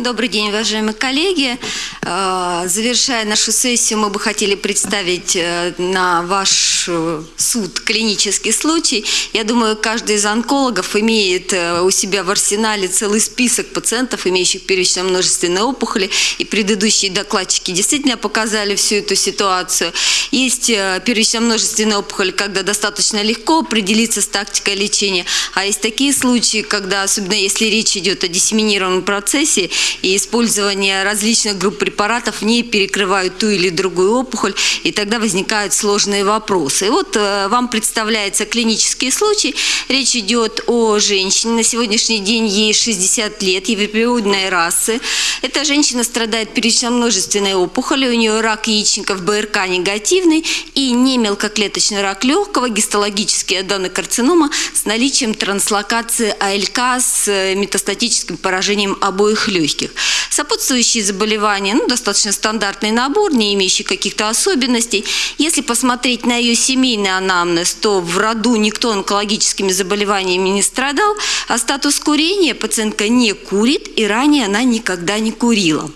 Добрый день, уважаемые коллеги. Э, Завершая нашу сессию, мы бы хотели представить э, на ваш э, суд клинический случай. Я думаю, каждый из онкологов имеет у себя в арсенале целый список пациентов, имеющих первично-множественные опухоли, и предыдущие докладчики действительно показали всю эту ситуацию. Есть первично-множественные опухоли, когда достаточно легко определиться с тактикой лечения, а есть такие случаи, когда, особенно если речь идет о диссеминированном процессе, и использование различных групп препаратов не перекрывают ту или другую опухоль, и тогда возникают сложные вопросы. И вот э, вам представляется клинический случай. Речь идет о женщине. На сегодняшний день ей 60 лет, европеоидной расы. Эта женщина страдает первично-множественной опухолью, у нее рак яичников БРК негативный и не мелкоклеточный рак легкого, гистологический аденокарцинома с наличием транслокации АЛК с э, метастатическим поражением обоих легких. Сопутствующие заболевания, ну, достаточно стандартный набор, не имеющий каких-то особенностей. Если посмотреть на ее семейный анамнез, то в роду никто онкологическими заболеваниями не страдал, а статус курения пациентка не курит и ранее она никогда не курила.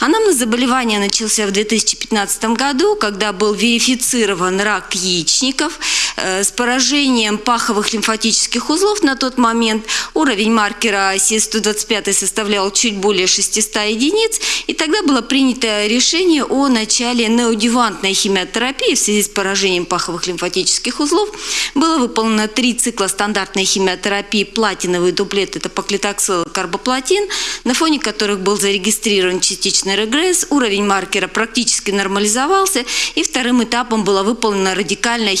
Анамнез заболевания начался в 2015 году, когда был верифицирован рак яичников с поражением паховых лимфатических узлов на тот момент. Уровень маркера СИС-125 составлял чуть более 600 единиц, и тогда было принято решение о начале неодювантной химиотерапии в связи с поражением паховых лимфатических узлов. Было выполнено три цикла стандартной химиотерапии платиновый дуплет, это поклитоксил карбоплатин, на фоне которых был зарегистрирован частичный регресс, уровень маркера практически нормализовался, и вторым этапом было выполнено радикальное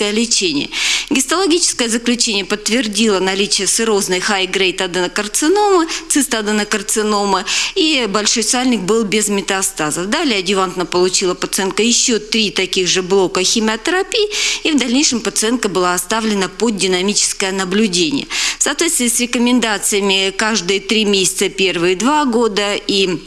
хирургическое лечение. Гистологическое заключение подтвердило наличие сырозной high-grade аденокарциномы, цистоаденокарциномы, и большой сальник был без метастазов. Далее адювантно получила пациентка еще три таких же блока химиотерапии, и в дальнейшем пациентка была оставлена под динамическое наблюдение. В соответствии с рекомендациями каждые три месяца первые два года и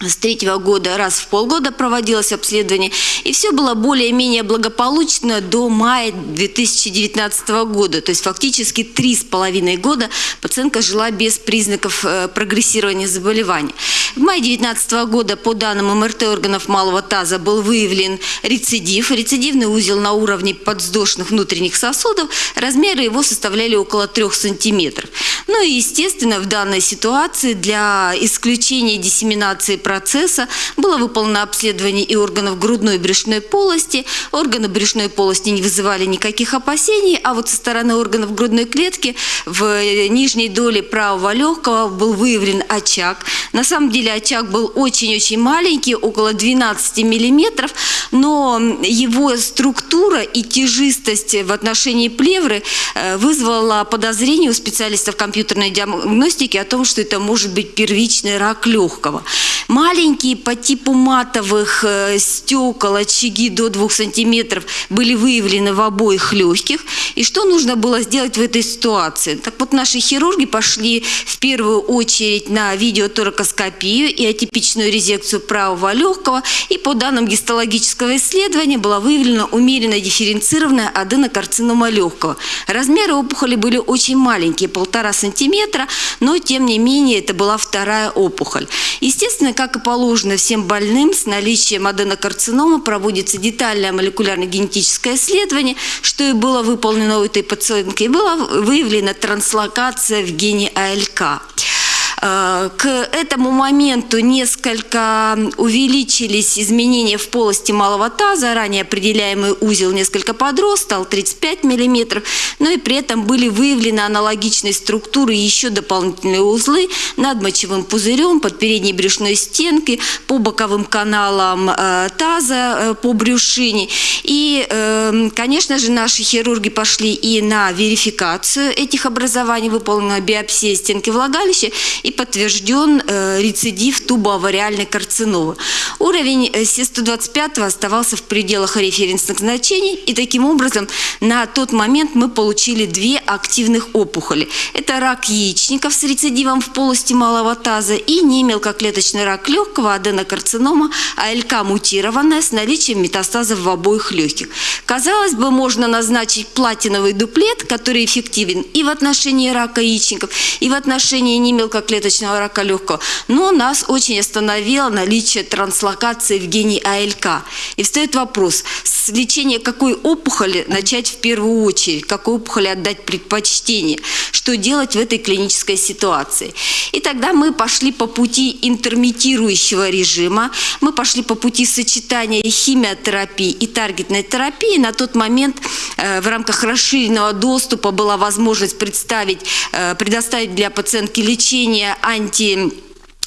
с третьего года раз в полгода проводилось обследование, и все было более-менее благополучно до мая 2019 года. То есть фактически три с половиной года пациентка жила без признаков э, прогрессирования заболевания. В мае 2019 года по данным МРТ органов малого таза был выявлен рецидив. Рецидивный узел на уровне подвздошных внутренних сосудов. Размеры его составляли около 3 сантиметров. Ну и естественно в данной ситуации для исключения диссеминации процесса было выполнено обследование и органов грудной и брюшной полости. Органы брюшной полости не вызывали никаких опасений, а вот со стороны органов грудной клетки в нижней доле правого легкого был выявлен очаг. На самом деле очаг был очень-очень маленький, около 12 миллиметров, но его структура и тяжистость в отношении плевры э, вызвала подозрение у специалистов компьютерной диагностики о том, что это может быть первичный рак легкого. Маленькие по типу матовых э, стекол, очаги до 2 сантиметров были выявлены в обоих легких. И что нужно было сделать в этой ситуации? Так вот, наши хирурги пошли в первую очередь на видеоторакоскопию и атипичную резекцию правого легкого. И по данным гистологического исследования была выявлена умеренно дифференцированная аденокарцинома легкого. Размеры опухоли были очень маленькие, полтора сантиметра, но тем не менее это была вторая опухоль. Естественно, как и положено всем больным с наличием аденокарцинома проводится детальное молекулярно-генетическое исследование, что и было выполнено у этой пациентки, и была выявлена транслокация в гене АЛК. Э, к этому моменту несколько увеличились изменения в полости малого таза, ранее определяемый узел несколько подрос, стал 35 мм, но и при этом были выявлены аналогичные структуры еще дополнительные узлы над мочевым пузырем, под передней брюшной стенкой, по боковым каналам э, таза, э, по брюшине. И, конечно же, наши хирурги пошли и на верификацию этих образований, выполнена биопсия стенки влагалища, и и подтвержден э, рецидив тубоавариальной карциномы. Уровень э, СИС-125 оставался в пределах референсных значений, и таким образом на тот момент мы получили две активных опухоли. Это рак яичников с рецидивом в полости малого таза и немелкоклеточный рак легкого, аденокарцинома, АЛК мутированная с наличием метастазов в обоих легких. Казалось бы, можно назначить платиновый дуплет, который эффективен и в отношении рака яичников, и в отношении немелкоклеточного клеточного рака легкого, но нас очень остановило наличие транслокации в гене АЛК. И встает вопрос, с лечения какой опухоли начать в первую очередь, какой опухоли отдать предпочтение, что делать в этой клинической ситуации. И тогда мы пошли по пути интермитирующего режима, мы пошли по пути сочетания химиотерапии и таргетной терапии. На тот момент э, в рамках расширенного доступа была возможность представить, э, предоставить для пациентки лечение анти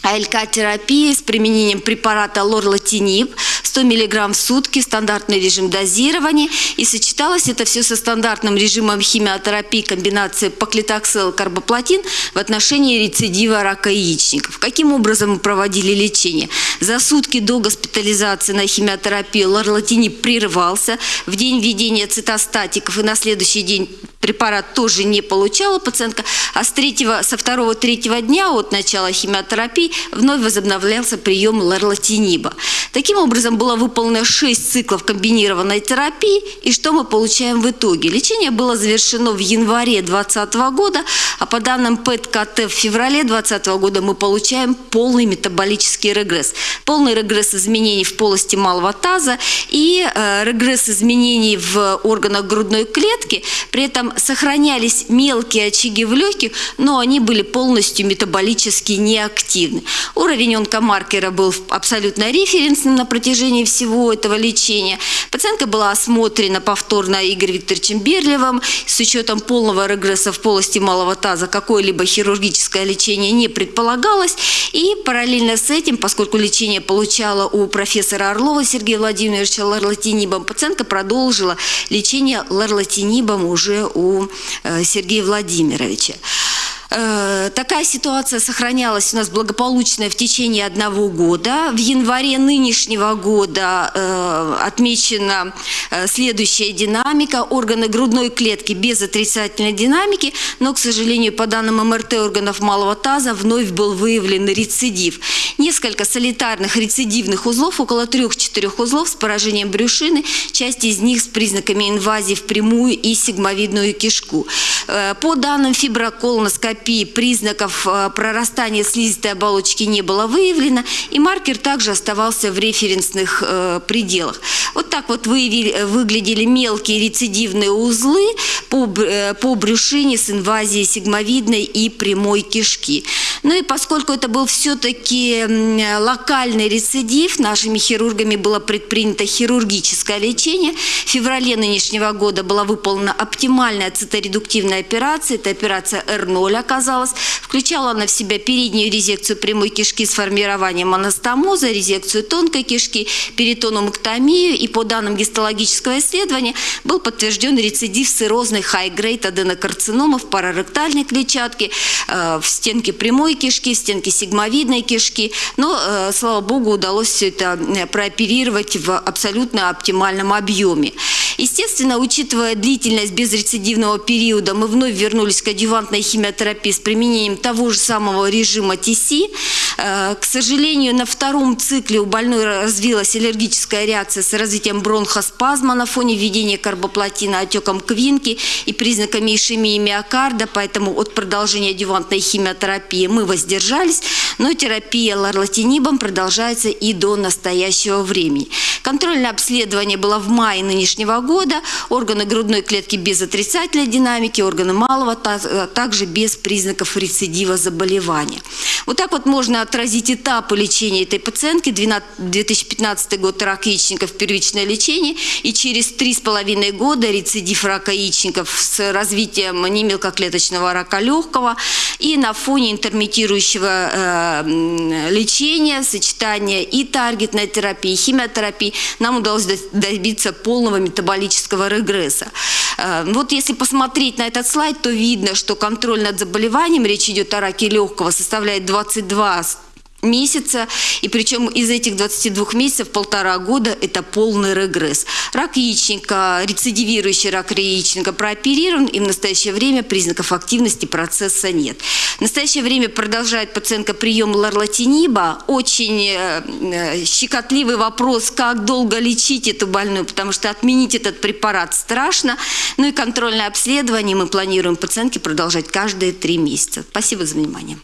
АЛК-терапии с применением препарата лорлатинип 100 мг в сутки, стандартный режим дозирования. И сочеталось это все со стандартным режимом химиотерапии комбинации поклитоксел-карбоплатин в отношении рецидива рака яичников. Каким образом мы проводили лечение? За сутки до госпитализации на химиотерапию лорлатинип прерывался. В день введения цитостатиков и на следующий день препарат тоже не получала пациентка, а с третьего, со второго-третьего дня от начала химиотерапии вновь возобновлялся прием ларлатиниба. Таким образом, было выполнено 6 циклов комбинированной терапии, и что мы получаем в итоге? Лечение было завершено в январе 2020 года, а по данным ПЭТ-КТ в феврале 2020 года мы получаем полный метаболический регресс. Полный регресс изменений в полости малого таза и э, регресс изменений в органах грудной клетки, при этом сохранялись мелкие очаги в легких, но они были полностью метаболически неактивны. Уровень онкомаркера был абсолютно референсным на протяжении всего этого лечения. Пациентка была осмотрена повторно Игорем Викторовичем Берлевым. С учетом полного регресса в полости малого таза какое-либо хирургическое лечение не предполагалось. И параллельно с этим, поскольку лечение получала у профессора Орлова Сергея Владимировича ларлатинибом, пациентка продолжила лечение ларлатинибом уже у э, Сергея Владимировича. Э, такая ситуация сохранялась у нас благополучно в течение одного года. В январе нынешнего года э, отмечена э, следующая динамика. Органы грудной клетки без отрицательной динамики, но, к сожалению, по данным МРТ органов малого таза вновь был выявлен рецидив. Несколько солитарных рецидивных узлов, около трех-четырех узлов с поражением брюшины, часть из них с признаками инвазии в прямую и сигмовидную кишку. По данным фиброколоноскопии, терапии признаков э, прорастания слизистой оболочки не было выявлено, и маркер также оставался в референсных э, пределах. Вот так вот выявили, выглядели мелкие рецидивные узлы по, э, по брюшине с инвазией сигмовидной и прямой кишки. Ну и поскольку это был все-таки локальный рецидив, нашими хирургами было предпринято хирургическое лечение. В феврале нынешнего года была выполнена оптимальная циторедуктивная операция, это операция R0 оказалась. Включала она в себя переднюю резекцию прямой кишки с формированием анастомоза, резекцию тонкой кишки, перитономэктомию и по данным гистологического исследования был подтвержден рецидив циррозной high-grade аденокарцинома в параректальной клетчатке, э, в стенке прямой прямой кишки, стенки сигмовидной кишки. Но, э, слава богу, удалось все это э, прооперировать в абсолютно оптимальном объеме. Естественно, учитывая длительность безрецидивного периода, мы вновь вернулись к адювантной химиотерапии с применением того же самого режима ТС. Э, к сожалению, на втором цикле у больной развилась аллергическая реакция с развитием бронхоспазма на фоне введения карбоплатина, отеком квинки и признаками ишемии миокарда, поэтому от продолжения адювантной химиотерапии мы воздержались, но терапия ларлатинибом продолжается и до настоящего времени. Контрольное обследование было в мае нынешнего года, органы грудной клетки без отрицательной динамики, органы малого, а также без признаков рецидива заболевания. Вот так вот можно отразить этапы лечения этой пациентки. 2015 год рак яичников, первичное лечение. И через три с половиной года рецидив рака яичников с развитием немелкоклеточного рака легкого. И на фоне интермитирующего э, лечения, сочетания и таргетной терапии, и химиотерапии нам удалось добиться полного метаболического регресса. Э, вот если посмотреть на этот слайд, то видно, что контроль над заболеванием, речь идет о раке легкого, составляет 22 месяца, и причем из этих 22 месяцев полтора года это полный регресс. Рак яичника, рецидивирующий рак яичника прооперирован, и в настоящее время признаков активности процесса нет. В настоящее время продолжает пациентка прием ларлатиниба. Очень э, э, щекотливый вопрос, как долго лечить эту больную, потому что отменить этот препарат страшно. Ну и контрольное обследование мы планируем пациентке продолжать каждые три месяца. Спасибо за внимание.